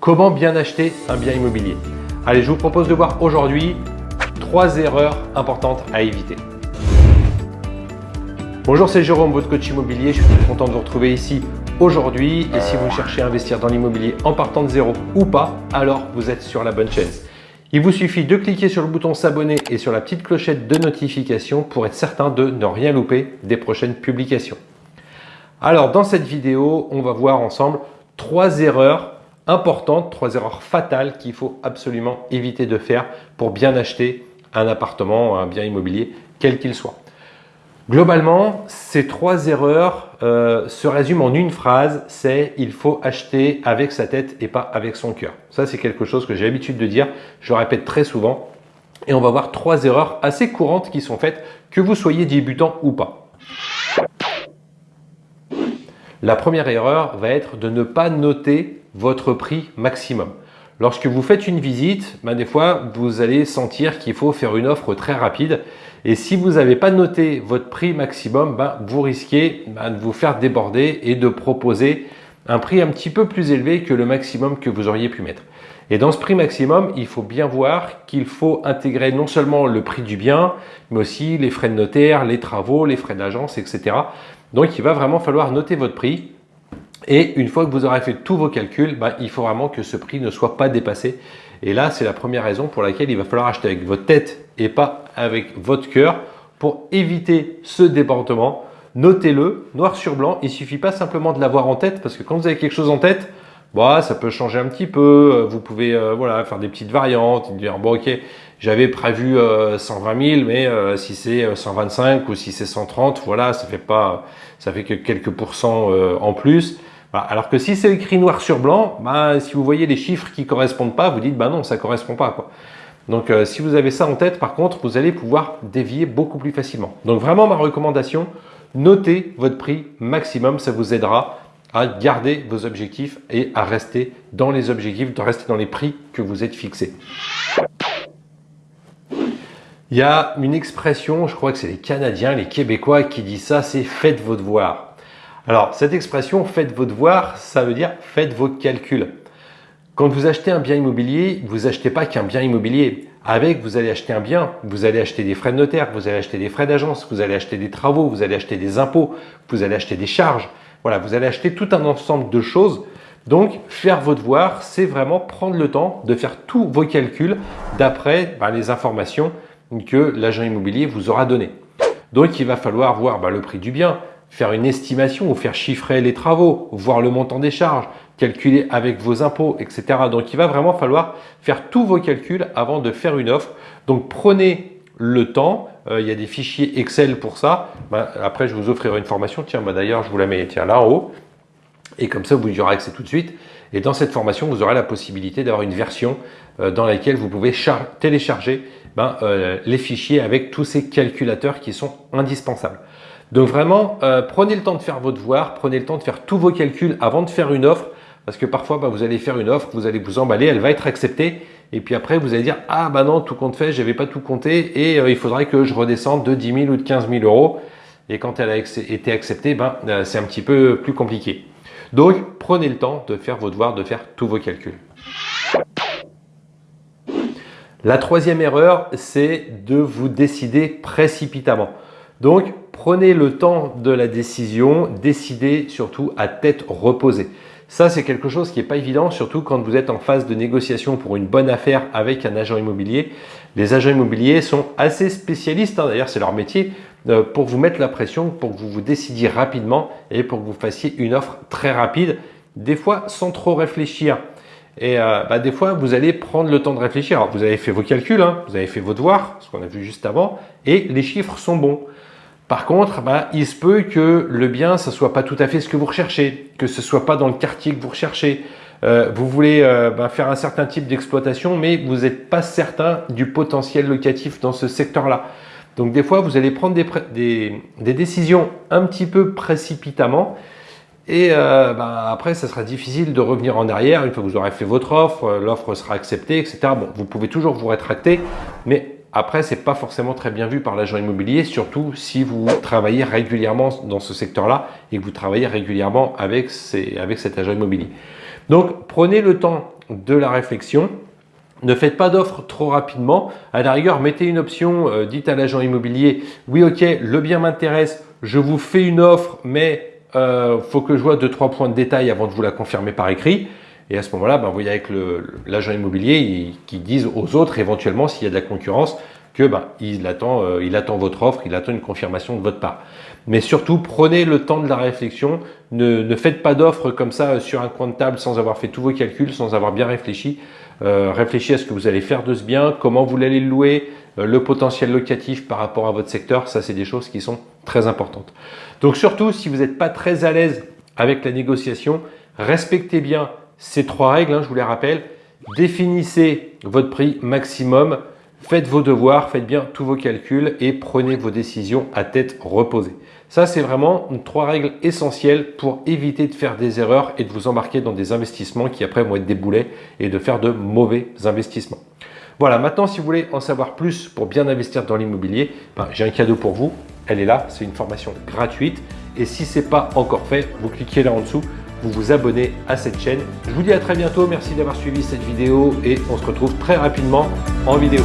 Comment bien acheter un bien immobilier Allez, je vous propose de voir aujourd'hui trois erreurs importantes à éviter. Bonjour, c'est Jérôme, votre coach immobilier. Je suis très content de vous retrouver ici aujourd'hui. Et si vous cherchez à investir dans l'immobilier en partant de zéro ou pas, alors vous êtes sur la bonne chaîne. Il vous suffit de cliquer sur le bouton s'abonner et sur la petite clochette de notification pour être certain de ne rien louper des prochaines publications. Alors, dans cette vidéo, on va voir ensemble trois erreurs importantes, trois erreurs fatales qu'il faut absolument éviter de faire pour bien acheter un appartement, un bien immobilier, quel qu'il soit. Globalement, ces trois erreurs euh, se résument en une phrase, c'est il faut acheter avec sa tête et pas avec son cœur. Ça, c'est quelque chose que j'ai l'habitude de dire, je le répète très souvent. Et on va voir trois erreurs assez courantes qui sont faites, que vous soyez débutant ou pas. La première erreur va être de ne pas noter votre prix maximum. Lorsque vous faites une visite, ben des fois, vous allez sentir qu'il faut faire une offre très rapide. Et si vous n'avez pas noté votre prix maximum, ben vous risquez ben, de vous faire déborder et de proposer un prix un petit peu plus élevé que le maximum que vous auriez pu mettre. Et dans ce prix maximum, il faut bien voir qu'il faut intégrer non seulement le prix du bien, mais aussi les frais de notaire, les travaux, les frais d'agence, etc. Donc, il va vraiment falloir noter votre prix et une fois que vous aurez fait tous vos calculs, bah, il faut vraiment que ce prix ne soit pas dépassé. Et là, c'est la première raison pour laquelle il va falloir acheter avec votre tête et pas avec votre cœur pour éviter ce débordement. Notez-le, noir sur blanc. Il suffit pas simplement de l'avoir en tête parce que quand vous avez quelque chose en tête, bah, ça peut changer un petit peu. Vous pouvez euh, voilà, faire des petites variantes, dire j'avais prévu 120 euh, 000, mais euh, si c'est 125 ou si c'est 130, voilà, ça fait pas, ça fait que quelques pourcents en plus. Alors que si c'est écrit noir sur blanc, bah, si vous voyez les chiffres qui correspondent pas, vous dites bah non, ça correspond pas. Quoi. Donc euh, si vous avez ça en tête, par contre, vous allez pouvoir dévier beaucoup plus facilement. Donc vraiment ma recommandation, notez votre prix maximum, ça vous aidera à garder vos objectifs et à rester dans les objectifs, de rester dans les prix que vous êtes fixés. Il y a une expression, je crois que c'est les Canadiens, les Québécois qui disent ça, c'est « faites vos devoirs ». Alors, cette expression « faites vos devoirs », ça veut dire « faites vos calculs ». Quand vous achetez un bien immobilier, vous achetez pas qu'un bien immobilier. Avec, vous allez acheter un bien, vous allez acheter des frais de notaire, vous allez acheter des frais d'agence, vous allez acheter des travaux, vous allez acheter des impôts, vous allez acheter des charges. Voilà, vous allez acheter tout un ensemble de choses. Donc, faire vos devoirs, c'est vraiment prendre le temps de faire tous vos calculs d'après bah, les informations que l'agent immobilier vous aura données. Donc, il va falloir voir bah, le prix du bien, faire une estimation ou faire chiffrer les travaux, voir le montant des charges, calculer avec vos impôts, etc. Donc, il va vraiment falloir faire tous vos calculs avant de faire une offre. Donc, prenez le temps. Euh, il y a des fichiers Excel pour ça. Ben, après, je vous offrirai une formation. Tiens, ben, d'ailleurs, je vous la mets tiens, là en haut. Et comme ça, vous y aurez accès tout de suite. Et dans cette formation, vous aurez la possibilité d'avoir une version euh, dans laquelle vous pouvez télécharger ben, euh, les fichiers avec tous ces calculateurs qui sont indispensables. Donc vraiment, prenez le temps de faire vos devoirs, prenez le temps de faire tous vos calculs avant de faire une offre, parce que parfois, bah, vous allez faire une offre, vous allez vous emballer, elle va être acceptée, et puis après, vous allez dire « Ah bah non, tout compte fait, je n'avais pas tout compté, et euh, il faudrait que je redescende de 10 000 ou de 15 000 euros. » Et quand elle a été acceptée, ben, euh, c'est un petit peu plus compliqué. Donc, prenez le temps de faire vos devoirs, de faire tous vos calculs. La troisième erreur, c'est de vous décider précipitamment. Donc, prenez le temps de la décision, décidez surtout à tête reposée. Ça, c'est quelque chose qui n'est pas évident, surtout quand vous êtes en phase de négociation pour une bonne affaire avec un agent immobilier. Les agents immobiliers sont assez spécialistes, hein, d'ailleurs c'est leur métier, euh, pour vous mettre la pression, pour que vous vous décidiez rapidement et pour que vous fassiez une offre très rapide, des fois sans trop réfléchir. Et euh, bah, des fois, vous allez prendre le temps de réfléchir. Vous avez fait vos calculs, hein, vous avez fait vos devoirs, ce qu'on a vu juste avant, et les chiffres sont bons. Par contre, bah, il se peut que le bien, ça soit pas tout à fait ce que vous recherchez, que ce soit pas dans le quartier que vous recherchez. Euh, vous voulez euh, bah, faire un certain type d'exploitation, mais vous n'êtes pas certain du potentiel locatif dans ce secteur-là. Donc des fois, vous allez prendre des, décisions un petit peu précipitamment et euh, bah, après, ça sera difficile de revenir en arrière une fois que vous aurez fait votre offre, l'offre sera acceptée, etc. Bon, vous pouvez toujours vous rétracter, mais après, ce n'est pas forcément très bien vu par l'agent immobilier, surtout si vous travaillez régulièrement dans ce secteur-là et que vous travaillez régulièrement avec, cet agent immobilier. Donc, prenez le temps de la réflexion. Ne faites pas d'offres trop rapidement. À la rigueur, mettez une option, euh, dites à l'agent immobilier, oui ok, le bien m'intéresse, je vous fais une offre, mais il euh, faut que je vois deux trois points de détail avant de vous la confirmer par écrit. Et à ce moment-là, ben, vous voyez avec l'agent immobilier qui disent aux autres éventuellement s'il y a de la concurrence que ben, il, attend, euh, il attend votre offre, il attend une confirmation de votre part. Mais surtout, prenez le temps de la réflexion. Ne, ne faites pas d'offres comme ça sur un coin de table sans avoir fait tous vos calculs, sans avoir bien réfléchi. Euh, réfléchissez à ce que vous allez faire de ce bien, comment vous allez le louer, euh, le potentiel locatif par rapport à votre secteur. Ça, c'est des choses qui sont très importantes. Donc surtout, si vous n'êtes pas très à l'aise avec la négociation, respectez bien ces trois règles, hein, je vous les rappelle. Définissez votre prix maximum, faites vos devoirs, faites bien tous vos calculs et prenez vos décisions à tête reposée. Ça, c'est vraiment trois règles essentielles pour éviter de faire des erreurs et de vous embarquer dans des investissements qui après vont être des boulets et de faire de mauvais investissements. Voilà, maintenant, si vous voulez en savoir plus pour bien investir dans l'immobilier, ben, j'ai un cadeau pour vous. Elle est là, c'est une formation gratuite. Et si ce n'est pas encore fait, vous cliquez là en dessous, vous vous abonnez à cette chaîne. Je vous dis à très bientôt, merci d'avoir suivi cette vidéo et on se retrouve très rapidement en vidéo.